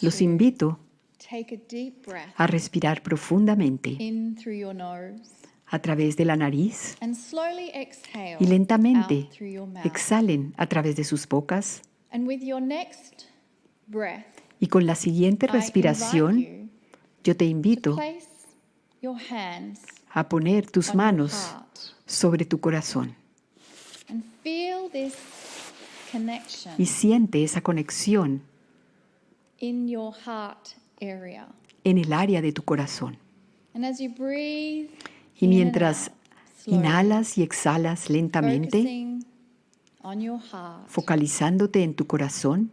Los invito a respirar profundamente a través de la nariz y lentamente exhalen a través de sus bocas. Y con la siguiente respiración, yo te invito a poner tus manos sobre tu corazón. Y siente esa conexión en el área de tu corazón. Y mientras inhalas y exhalas lentamente, focalizándote en tu corazón,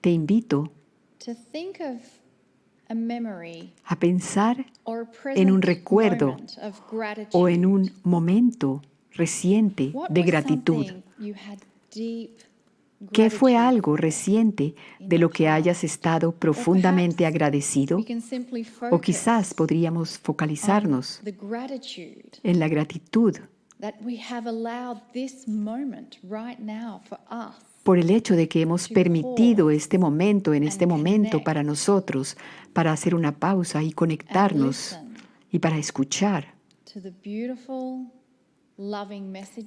te invito a pensar en un recuerdo o en un momento reciente de gratitud. ¿Qué fue algo reciente de lo que hayas estado profundamente agradecido? O quizás podríamos focalizarnos en la gratitud por el hecho de que hemos permitido este momento en este momento para nosotros, para hacer una pausa y conectarnos y para escuchar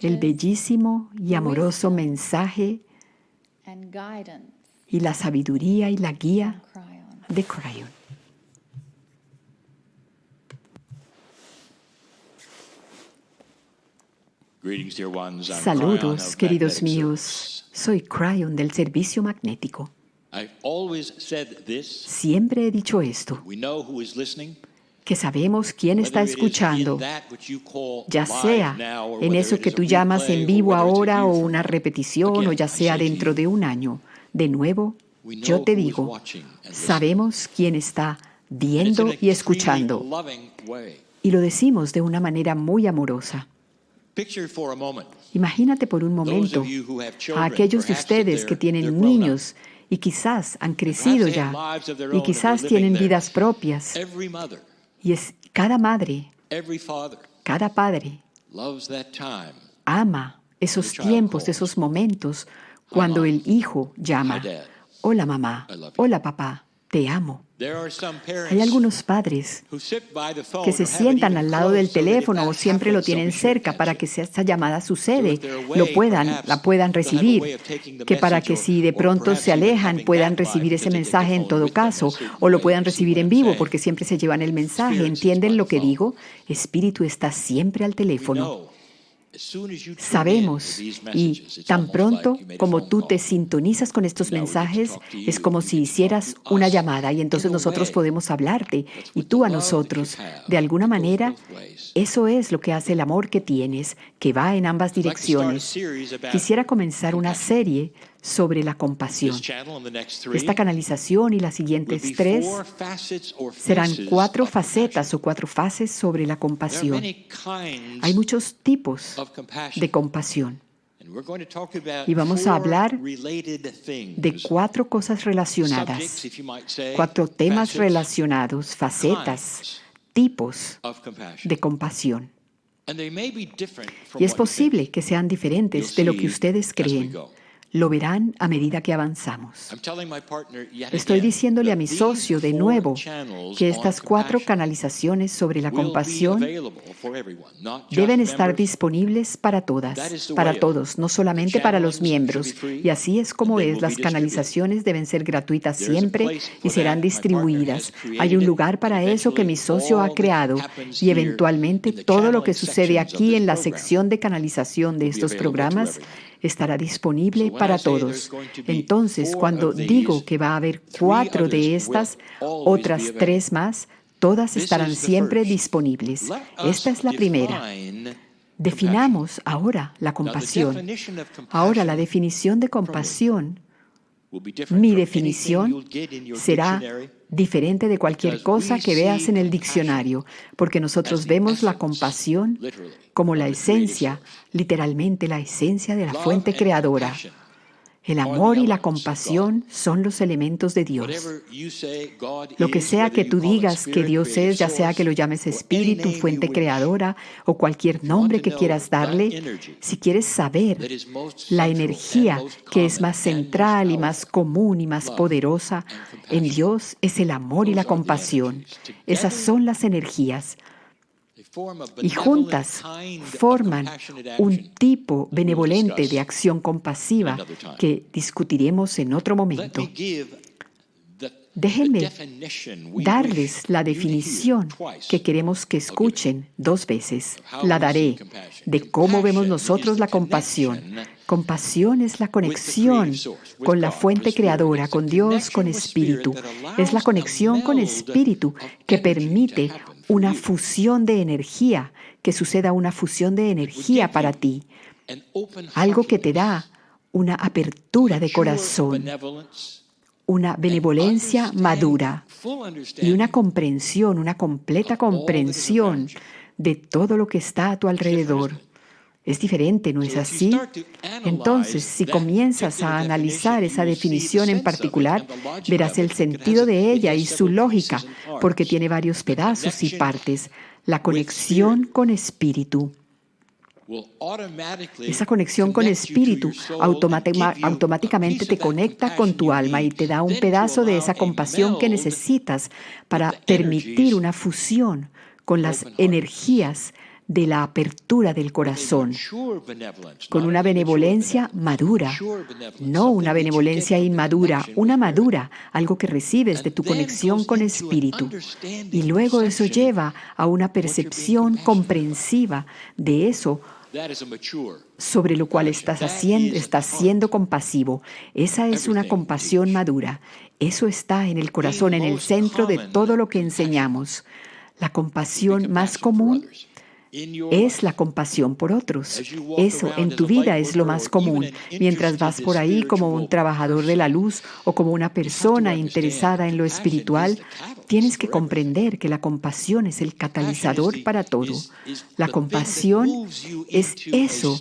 el bellísimo y amoroso mensaje y la sabiduría y la guía de Cryon. Saludos, queridos míos. Soy Cryon del Servicio Magnético. Siempre he dicho esto, que sabemos quién está escuchando, ya sea en eso que tú llamas en vivo ahora o una repetición o ya sea dentro de un año. De nuevo, yo te digo, sabemos quién está viendo y escuchando. Y lo decimos de una manera muy amorosa. Imagínate por un momento a aquellos de ustedes que tienen niños y quizás han crecido ya y quizás tienen vidas propias y es cada madre, cada padre ama esos tiempos, esos momentos cuando el hijo llama, hola mamá, hola papá, te amo. Hay algunos padres que se sientan al lado del teléfono o siempre lo tienen cerca para que si esta llamada sucede, lo puedan, la puedan recibir, que para que si de pronto se alejan puedan recibir ese mensaje en todo caso o lo puedan recibir en vivo porque siempre se llevan el mensaje. ¿Entienden lo que digo? Espíritu está siempre al teléfono. Sabemos y tan pronto como tú te sintonizas con estos mensajes, es como si hicieras una llamada y entonces nosotros podemos hablarte y tú a nosotros. De alguna manera, eso es lo que hace el amor que tienes, que va en ambas direcciones. Quisiera comenzar una serie sobre la compasión. Esta canalización y las siguientes tres serán cuatro facetas o cuatro fases sobre la compasión. Hay muchos tipos de compasión. Y vamos a hablar de cuatro cosas relacionadas, cuatro temas relacionados, facetas, tipos de compasión. Y es posible que sean diferentes de lo que ustedes creen. Lo verán a medida que avanzamos. Estoy diciéndole a mi socio de nuevo que estas cuatro canalizaciones sobre la compasión deben estar disponibles para todas, para todos, no solamente para los miembros. Y así es como es. Las canalizaciones deben ser gratuitas siempre y serán distribuidas. Hay un lugar para eso que mi socio ha creado y eventualmente todo lo que sucede aquí en la sección de canalización de estos programas estará disponible para todos. Entonces, cuando digo que va a haber cuatro de estas, otras tres más, todas estarán siempre disponibles. Esta es la primera. Definamos ahora la compasión. Ahora, la definición de compasión, mi definición será diferente de cualquier cosa que veas en el diccionario, porque nosotros vemos la compasión como la esencia, literalmente la esencia de la fuente creadora. El amor y la compasión son los elementos de Dios. Lo que sea que tú digas que Dios es, ya sea que lo llames espíritu, fuente creadora o cualquier nombre que quieras darle, si quieres saber la energía que es más central y más común y más poderosa en Dios es el amor y la compasión. Esas son las energías y juntas forman un tipo benevolente de acción compasiva que discutiremos en otro momento. Déjenme darles la definición que queremos que escuchen dos veces. La daré de cómo vemos nosotros la compasión. Compasión es la conexión con la fuente creadora, con Dios, con Espíritu. Es la conexión con Espíritu que permite una fusión de energía, que suceda una fusión de energía para ti. Algo que te da una apertura de corazón, una benevolencia madura y una comprensión, una completa comprensión de todo lo que está a tu alrededor. Es diferente, ¿no es así? Entonces, si comienzas a analizar esa definición en particular, verás el sentido de ella y su lógica, porque tiene varios pedazos y partes. La conexión con espíritu. Esa conexión con espíritu automáticamente te conecta con tu alma y te da un pedazo de esa compasión que necesitas para permitir una fusión con las energías de la apertura del corazón, con una benevolencia madura, no una benevolencia inmadura, una madura, algo que recibes de tu conexión con espíritu. Y luego eso lleva a una percepción comprensiva de eso sobre lo cual estás haciendo, estás siendo compasivo. Esa es una compasión madura. Eso está en el corazón, en el centro de todo lo que enseñamos. La compasión más común es la compasión por otros. Eso en tu vida es lo más común. Mientras vas por ahí como un trabajador de la luz o como una persona interesada en lo espiritual, tienes que comprender que la compasión es el catalizador para todo. La compasión es eso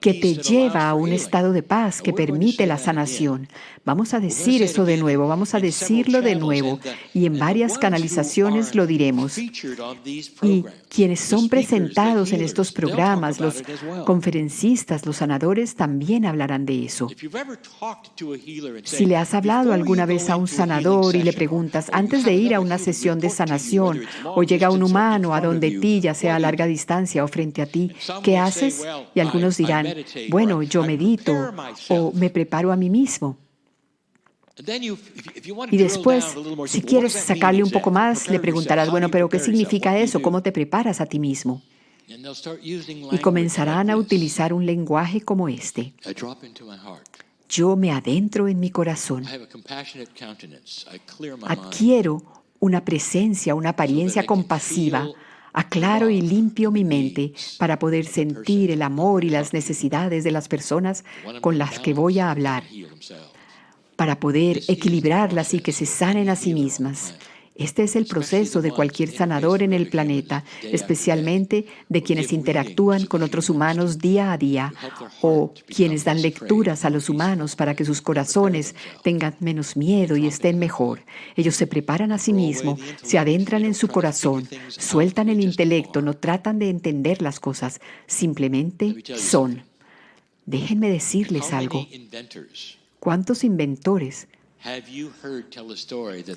que te lleva a un estado de paz que permite la sanación. Vamos a decir eso de nuevo, vamos a decirlo de nuevo y en varias canalizaciones lo diremos. Y quienes son presentados en estos programas, los conferencistas, los sanadores, también hablarán de eso. Si le has hablado alguna vez a un sanador y le preguntas, antes de ir a una sesión de sanación o llega un humano a donde ti, ya sea a larga distancia o frente a ti, ¿qué haces? Y algunos dirán, bueno, yo medito o me preparo a mí mismo. Y después, si quieres sacarle un poco más, le preguntarás, bueno, pero ¿qué significa eso? ¿Cómo te preparas a ti mismo? Y comenzarán a utilizar un lenguaje como este. Yo me adentro en mi corazón. Adquiero una presencia, una apariencia compasiva. Aclaro y limpio mi mente para poder sentir el amor y las necesidades de las personas con las que voy a hablar para poder equilibrarlas y que se sanen a sí mismas. Este es el proceso de cualquier sanador en el planeta, especialmente de quienes interactúan con otros humanos día a día o quienes dan lecturas a los humanos para que sus corazones tengan menos miedo y estén mejor. Ellos se preparan a sí mismos, se adentran en su corazón, sueltan el intelecto, no tratan de entender las cosas, simplemente son. Déjenme decirles algo. ¿Cuántos inventores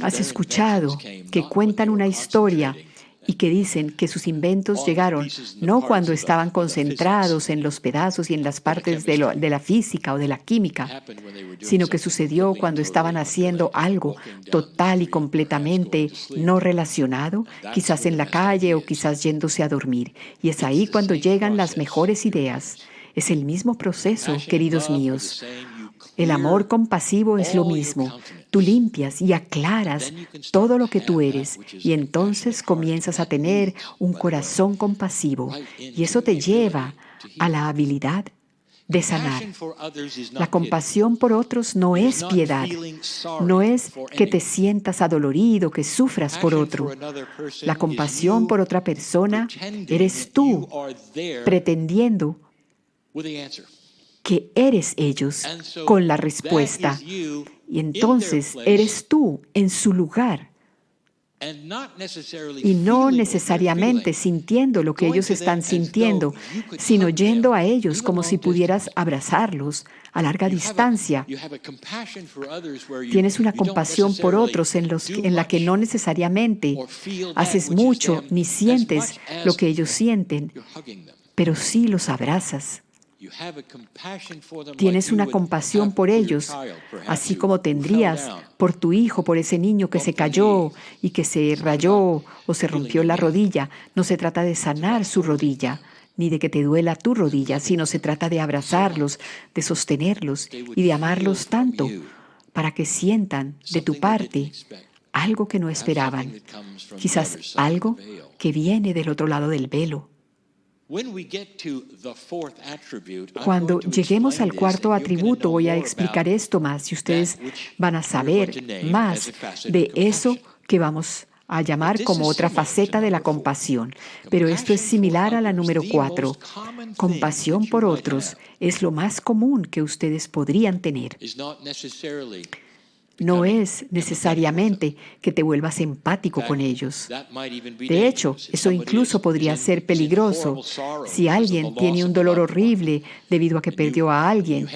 has escuchado que cuentan una historia y que dicen que sus inventos llegaron no cuando estaban concentrados en los pedazos y en las partes de, la física o de la química, sino que sucedió cuando estaban haciendo algo total y completamente no relacionado, quizás en la calle o quizás yéndose a dormir. Y es ahí cuando llegan las mejores ideas. Es el mismo proceso, queridos míos. El amor compasivo es lo mismo. Tú limpias y aclaras todo lo que tú eres y entonces comienzas a tener un corazón compasivo y eso te lleva a la habilidad de sanar. La compasión por otros no es piedad, no es que te sientas adolorido, que sufras por otro. La compasión por otra persona eres tú pretendiendo que eres ellos con la respuesta. Y entonces eres tú en su lugar. Y no necesariamente sintiendo lo que ellos están sintiendo, sino yendo a ellos como si pudieras abrazarlos a larga distancia. Tienes una compasión por otros en, los, en la que no necesariamente haces mucho ni sientes lo que ellos sienten, pero sí los abrazas. Tienes una compasión por ellos, así como tendrías por tu hijo, por ese niño que se cayó y que se rayó o se rompió la rodilla. No se trata de sanar su rodilla, ni de que te duela tu rodilla, sino se trata de abrazarlos, de sostenerlos y de amarlos tanto para que sientan de tu parte algo que no esperaban, quizás algo que viene del otro lado del velo. Cuando lleguemos al cuarto atributo voy a explicar esto más y ustedes van a saber más de eso que vamos a llamar como otra faceta de la compasión. Pero esto es similar a la número cuatro. Compasión por otros es lo más común que ustedes podrían tener no es necesariamente que te vuelvas empático con ellos. De hecho, eso incluso podría ser peligroso si alguien tiene un dolor horrible debido a que perdió a alguien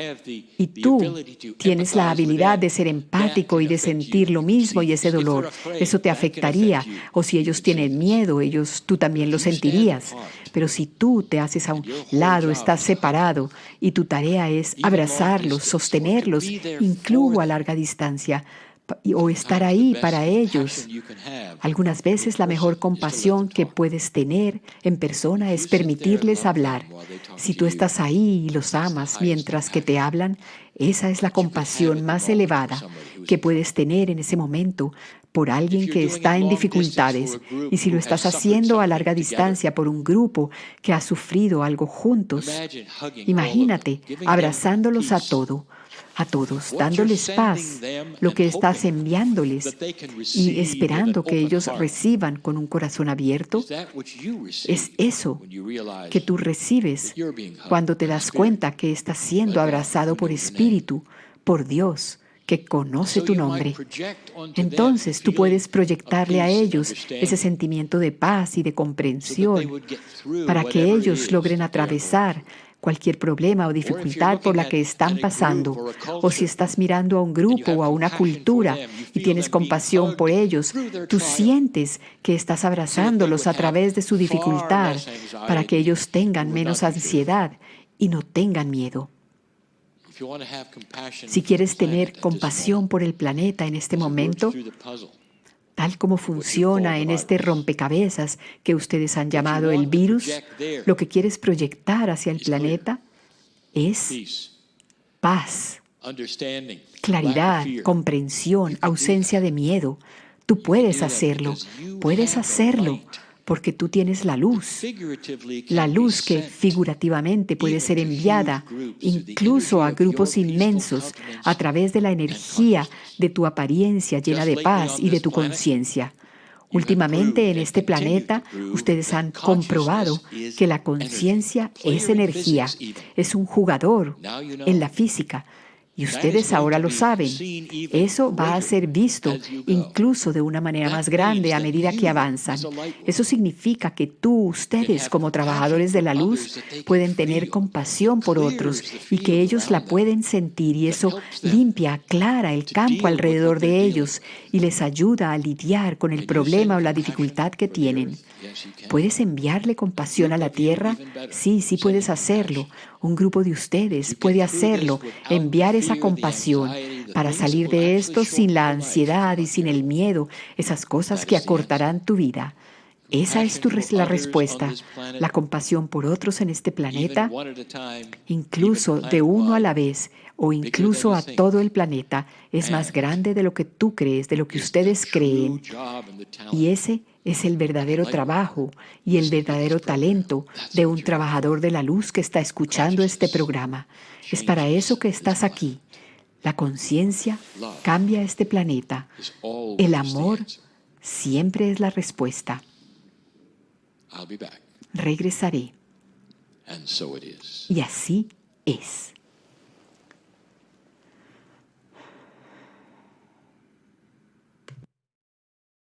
y tú tienes la habilidad de ser empático y de sentir lo mismo y ese dolor. Eso te afectaría. O si ellos tienen miedo, ellos tú también lo sentirías. Pero si tú te haces a un lado, estás separado y tu tarea es abrazarlos, sostenerlos, incluso a larga distancia, o estar ahí para ellos. Algunas veces la mejor compasión que puedes tener en persona es permitirles hablar. Si tú estás ahí y los amas mientras que te hablan, esa es la compasión más elevada que puedes tener en ese momento por alguien que está en dificultades. y si lo estás haciendo a larga distancia por un grupo que ha sufrido algo juntos, imagínate abrazándolos a todo, a todos, dándoles paz, lo que estás enviándoles y esperando que ellos reciban con un corazón abierto, es eso que tú recibes cuando te das cuenta que estás siendo abrazado por Espíritu, por Dios que conoce tu nombre. Entonces tú puedes proyectarle a ellos ese sentimiento de paz y de comprensión para que ellos logren atravesar cualquier problema o dificultad por la que están pasando, o si estás mirando a un grupo o a una cultura y tienes compasión por ellos, tú sientes que estás abrazándolos a través de su dificultad para que ellos tengan menos ansiedad y no tengan miedo. Si quieres tener compasión por el planeta en este momento, tal como funciona en este rompecabezas que ustedes han llamado el virus, lo que quieres proyectar hacia el planeta es paz, claridad, comprensión, ausencia de miedo. Tú puedes hacerlo, puedes hacerlo porque tú tienes la luz, la luz que figurativamente puede ser enviada incluso a grupos inmensos a través de la energía de tu apariencia llena de paz y de tu conciencia. Últimamente en este planeta ustedes han comprobado que la conciencia es energía, es un jugador en la física, y ustedes ahora lo saben. Eso va a ser visto incluso de una manera más grande a medida que avanzan. Eso significa que tú, ustedes como trabajadores de la luz, pueden tener compasión por otros y que ellos la pueden sentir y eso limpia, aclara el campo alrededor de ellos y les ayuda a lidiar con el problema o la dificultad que tienen. ¿Puedes enviarle compasión a la tierra? Sí, sí puedes hacerlo. Un grupo de ustedes puede hacerlo, enviar esa compasión para salir de esto sin la ansiedad y sin el miedo, esas cosas que acortarán tu vida. Esa es tu, la respuesta. La compasión por otros en este planeta, incluso de uno a la vez o incluso a todo el planeta, es más grande de lo que tú crees, de lo que ustedes creen. Y ese es el verdadero trabajo y el verdadero talento de un trabajador de la luz que está escuchando este programa. Es para eso que estás aquí. La conciencia cambia este planeta. El amor siempre es la respuesta. Regresaré. Y así es.